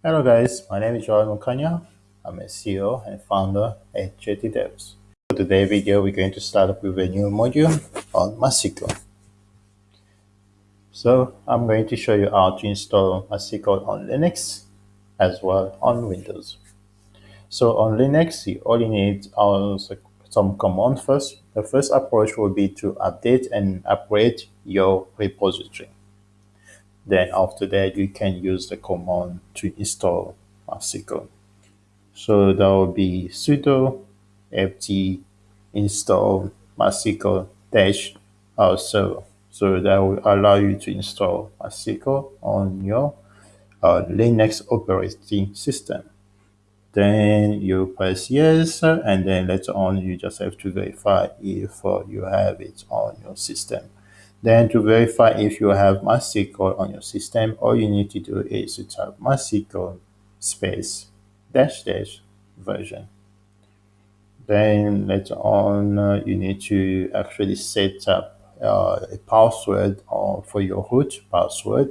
Hello guys, my name is Joel Mukanya. I'm a CEO and founder at JT Devs. For today's video, we're going to start up with a new module on MySQL. So I'm going to show you how to install MySQL on Linux as well on Windows. So on Linux, you only need some command first. The first approach will be to update and upgrade your repository. Then after that, you can use the command to install MySQL. So that will be sudo apt install MySQL dash server. So that will allow you to install MySQL on your uh, Linux operating system. Then you press yes, and then later on you just have to verify if uh, you have it on your system. Then to verify if you have MySQL on your system, all you need to do is to type MySQL space dash dash version. Then later on, uh, you need to actually set up uh, a password or for your root password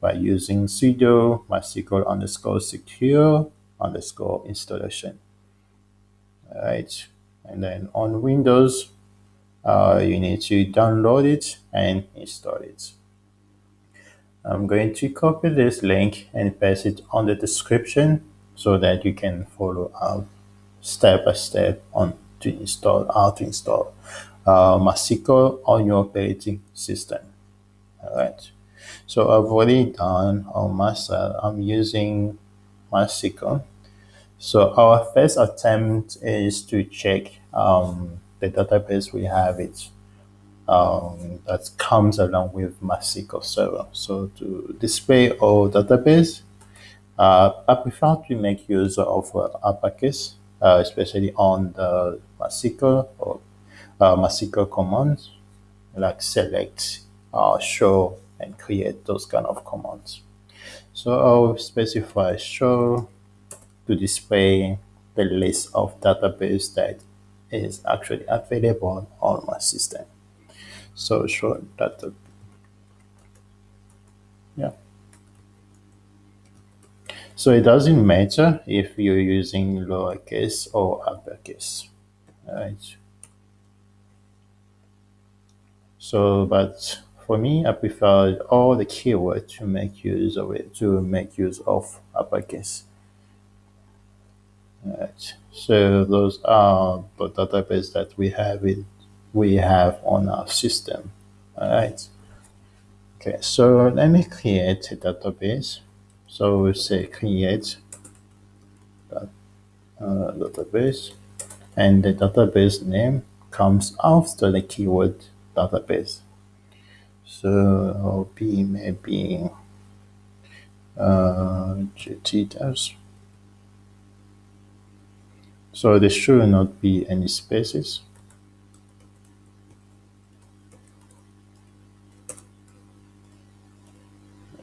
by using sudo mysql underscore secure underscore installation. All right, and then on Windows, uh, you need to download it and install it. I'm going to copy this link and paste it on the description so that you can follow up step by step on to install how to install uh, on your operating system. All right. So I've already done on my side. I'm using MySQL. So our first attempt is to check um, the database we have it um, that comes along with MySQL Server. So to display all database, uh, I prefer to make use of uh, uppercase, uh, especially on the MySQL or uh, MySQL commands, like select, uh, show, and create those kind of commands. So I'll specify show to display the list of database that is actually available on my system. So show data. Yeah. So it doesn't matter if you're using lowercase or uppercase. Right. So, but for me, I prefer all the keywords to make use of it, to make use of uppercase. Right. So those are the database that we have it, we have on our system. All right. Okay, so let me create a database. So we say create uh, database, and the database name comes after the keyword database. So be maybe uh, GT So there should not be any spaces.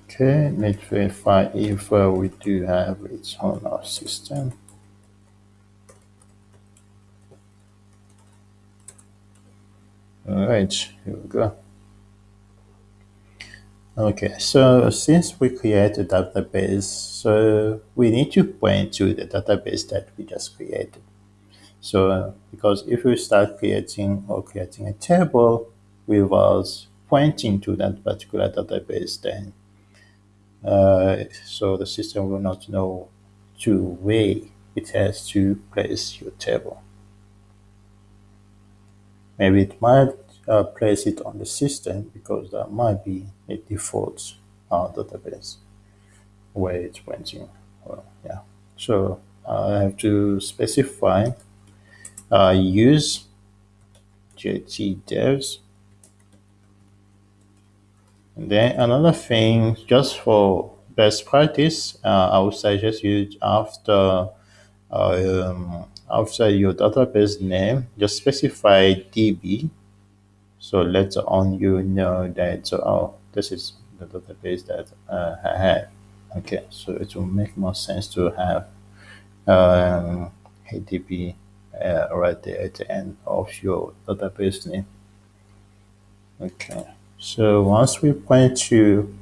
Okay, let's verify if uh, we do have it on our system. All right, here we go. Okay, so since we create a database, so we need to point to the database that we just created. So because if we start creating or creating a table without pointing to that particular database, then uh, so the system will not know to where it has to place your table. Maybe it might uh, place it on the system because that might be a default uh, database where it's pointing. Well, yeah. So I have to specify uh, use JT devs. And then another thing, just for best practice, uh, I would suggest you after um, after your database name, just specify DB. So later on, you know that oh, this is the database that uh, I have. Okay, so it will make more sense to have um, DB uh, right there at the end of your database name. Okay, so once we point to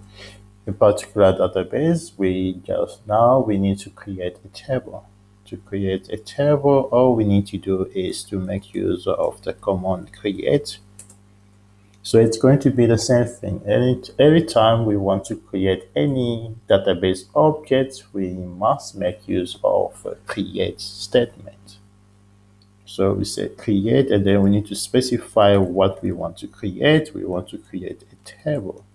a particular database, we just now we need to create a table. To create a table, all we need to do is to make use of the command create. So it's going to be the same thing. Any, every time we want to create any database object, we must make use of a create statement. So we say create, and then we need to specify what we want to create. We want to create a table.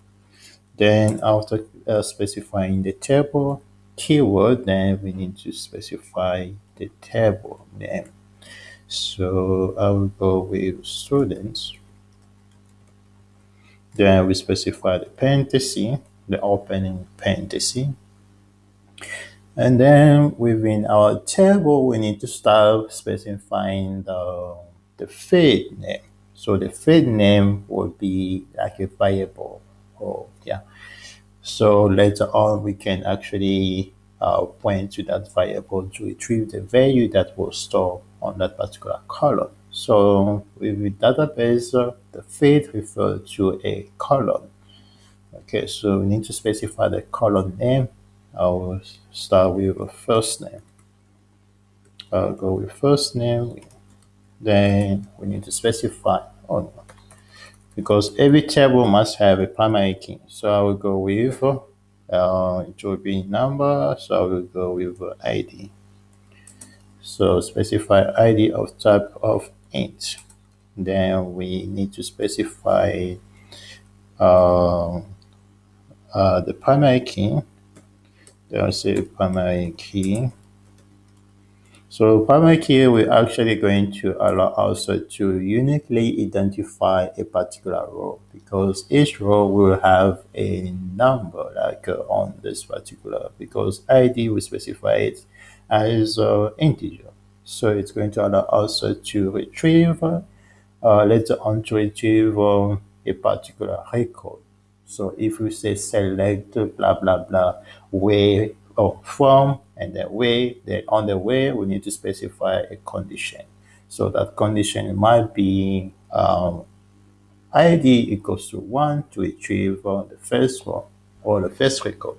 Then after uh, specifying the table keyword, then we need to specify the table name. So I will go with students. Then we specify the parenthesis, the opening parenthesis. And then within our table, we need to start specifying the, the field name. So the field name would be like a variable Oh, yeah. So later on, we can actually uh, point to that variable to retrieve the value that was stored on that particular column. So with the database, uh, the field refers to a column. Okay, so we need to specify the column name. I will start with a first name. I'll go with first name. Then we need to specify, oh no, because every table must have a primary key. So I will go with, uh, it will be number, so I will go with ID. So specify ID of type of int. Then we need to specify uh, uh, the primary key. Then say primary key. So primary key, we're actually going to allow us to uniquely identify a particular row because each row will have a number like uh, on this particular because ID we specify it as uh, integer. So it's going to allow us to retrieve uh, later on to retrieve uh, a particular record. So if we say select blah blah blah where or from and then way, then on the way we need to specify a condition. So that condition might be um, ID equals to 1 to retrieve uh, the first one or the first record.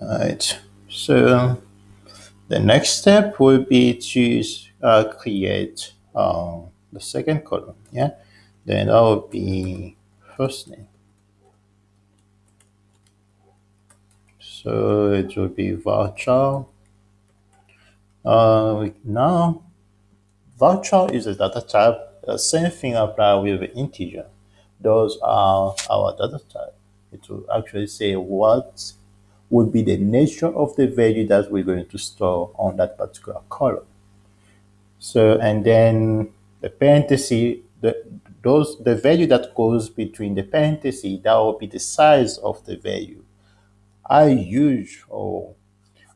Alright, so the next step will be to uh, create um, the second column, yeah? Then that will be first name. So it will be varchar. Uh, now, varchar is a data type. The same thing apply with integer. Those are our data type. It will actually say what would be the nature of the value that we're going to store on that particular column. So, and then the parenthesis, the, those, the value that goes between the parenthesis, that will be the size of the value. How huge or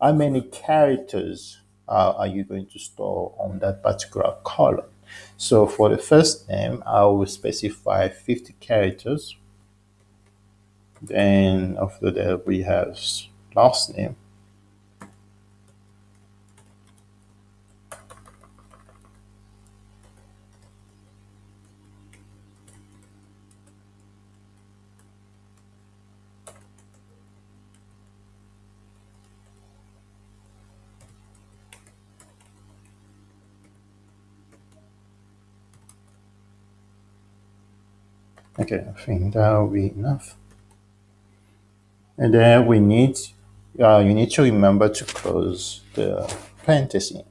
how many characters uh, are you going to store on that particular column? So for the first name, I will specify 50 characters. Then after that, we have last name. Okay, I think that will be enough. And then we need, uh, you need to remember to close the parenthesis.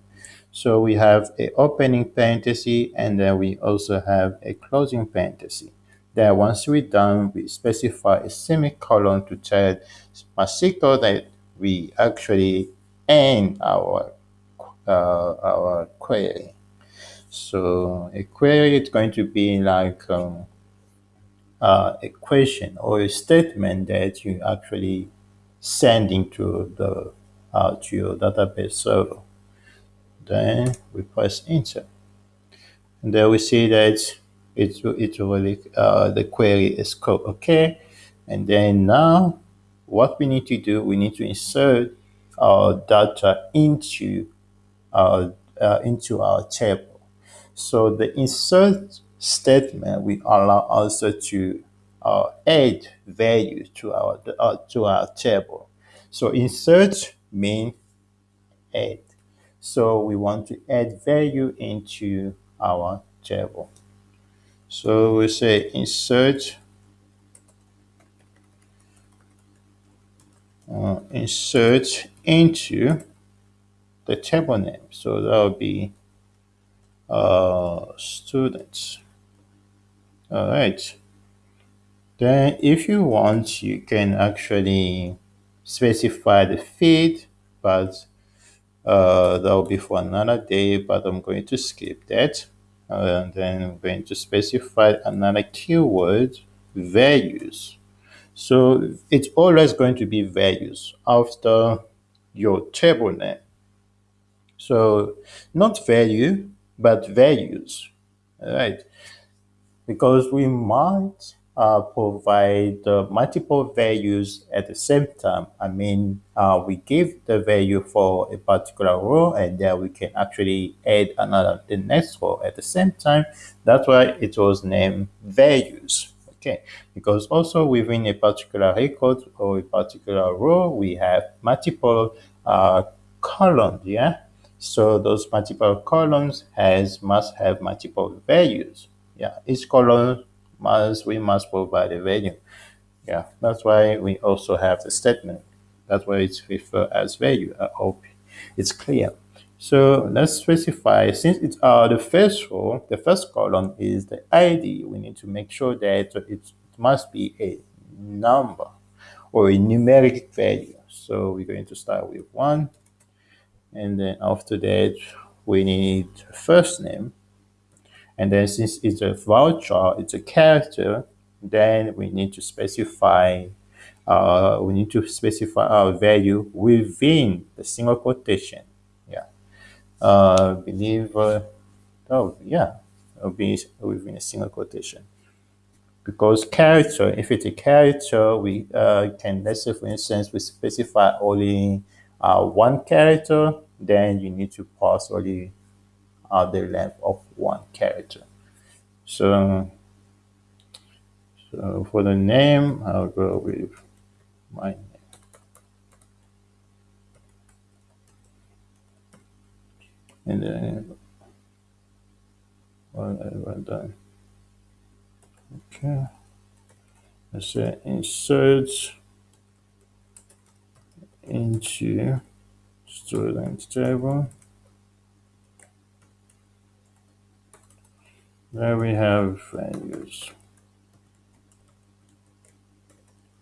So we have a opening parenthesis and then we also have a closing parenthesis. Then once we're done, we specify a semicolon to tell MySQL that we actually end our, uh, our query. So a query is going to be like um, uh, a question or a statement that you actually send into the uh, to your database server. Then we press enter, and there we see that it it really uh, the query is code okay, and then now what we need to do we need to insert our data into our uh, into our table. So the insert statement will allow us to uh, add value to our uh, to our table. So insert mean add. So we want to add value into our table. So we say insert uh, insert into the table name. So that will be uh, students. All right. Then if you want, you can actually specify the feed, but uh, that will be for another day, but I'm going to skip that. And then I'm going to specify another keyword, values. So it's always going to be values after your table name. So not value, but values. All right. Because we might uh, provide uh, multiple values at the same time. I mean, uh, we give the value for a particular row and then we can actually add another, the next row at the same time. That's why it was named values. Okay, because also within a particular record or a particular row, we have multiple uh, columns, yeah? So those multiple columns has must have multiple values. Yeah, each column must we must provide a value. Yeah, that's why we also have the statement. That's why it's referred as value. I hope it's clear. So let's specify since it's uh, the first row, the first column is the ID. We need to make sure that it, it must be a number or a numeric value. So we're going to start with one, and then after that we need first name and then since it's a varchar it's a character then we need to specify uh, we need to specify our value within the single quotation. Yeah. Uh, believe uh, oh yeah it'll be within a single quotation. Because character if it's a character we uh, can let's say for instance we specify only uh, one character then you need to pass only the length of one character so so for the name i'll go with my name and then have I done? Okay. Let's say insert into student table. There we have values.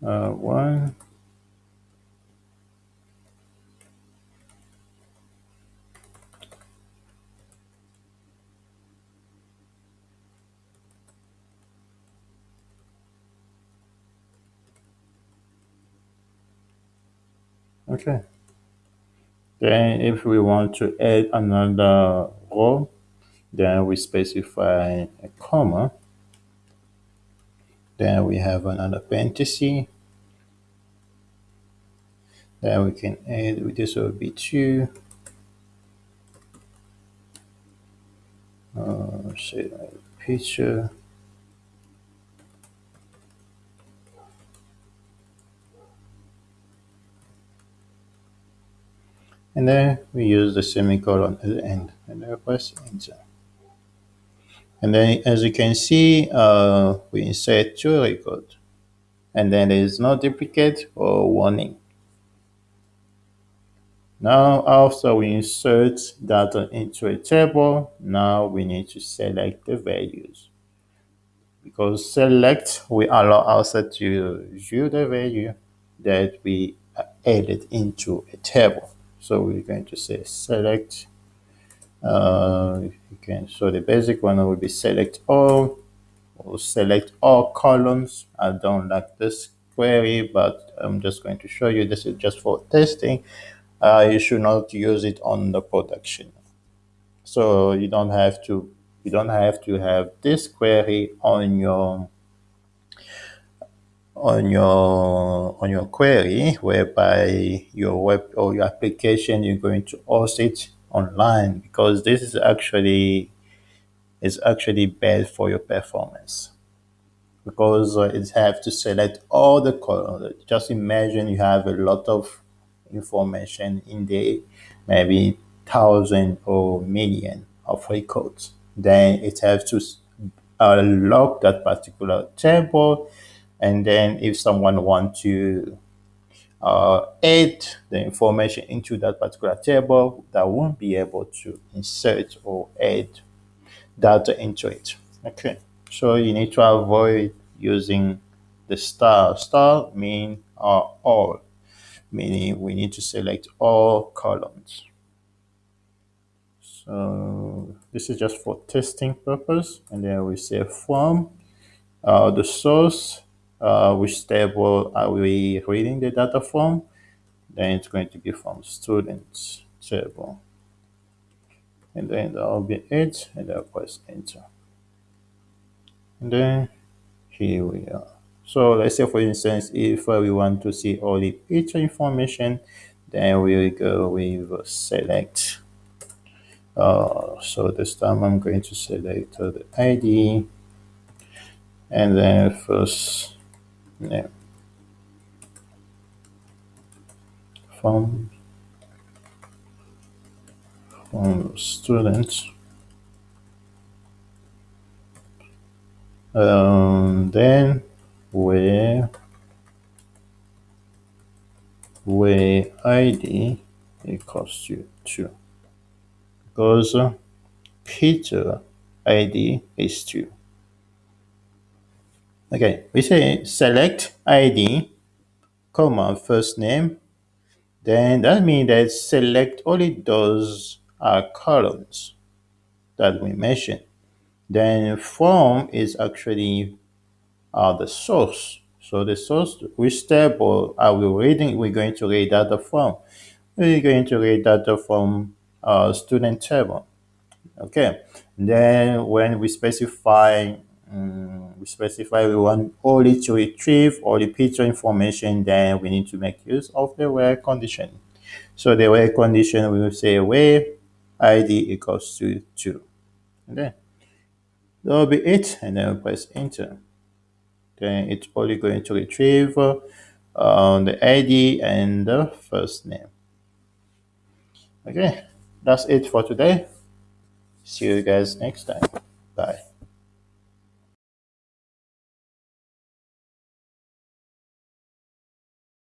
Uh, one. Okay. Then if we want to add another row, then we specify a comma. Then we have another parenthesis. Then we can add, this will be two. Uh, say like Peter. And then we use the semicolon at the end and then press enter. And then as you can see, uh, we insert two records and then there is no duplicate or warning. Now after we insert data into a table, now we need to select the values. Because select will allow us to view the value that we added into a table. So we're going to say select uh, you can so the basic one will be select all. Or select all columns. I don't like this query but i'm just going to show you. This is just for testing. Uh, you should not use it on the production. So you don't have to you don't have to have this query on your on your on your query whereby your web or your application you're going to host it online because this is actually is actually bad for your performance because uh, it have to select all the colors. Just imagine you have a lot of information in there, maybe thousand or million of records. Then it has to uh, lock that particular table, and then if someone want to uh, add the information into that particular table, that won't be able to insert or add data into it. Okay, so you need to avoid using the star. Star mean uh, all, meaning we need to select all columns. So this is just for testing purpose, and then we say from uh, the source, uh, which table are we reading the data from? Then it's going to be from students table. And then that will be it, and I'll press enter. And then here we are. So let's say for instance, if uh, we want to see all the Peter information, then we will go with select. Uh, so this time I'm going to select uh, the ID and then first name from from student. Um, then where where ID equals to 2 because Peter ID is 2. Okay, we say select ID, comma, first name, then that means that select only those columns that we mentioned. Then form is actually uh, the source. So the source, which table are we reading? We're going to read data from. We're going to read data from uh, student table. Okay. Then when we specify um, we specify we want only to retrieve all the Peter information, then we need to make use of the where condition. So the where condition we will say where id equals to 2. Okay. That will be it, and then we press enter. Then it's only going to retrieve uh, the ID and the first name. Okay, that's it for today. See you guys next time. Bye.